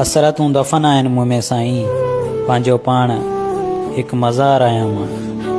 هسرتون دفن آهن مون ۾ سائين پنهنجو پاڻ هڪ مزار آهيان مان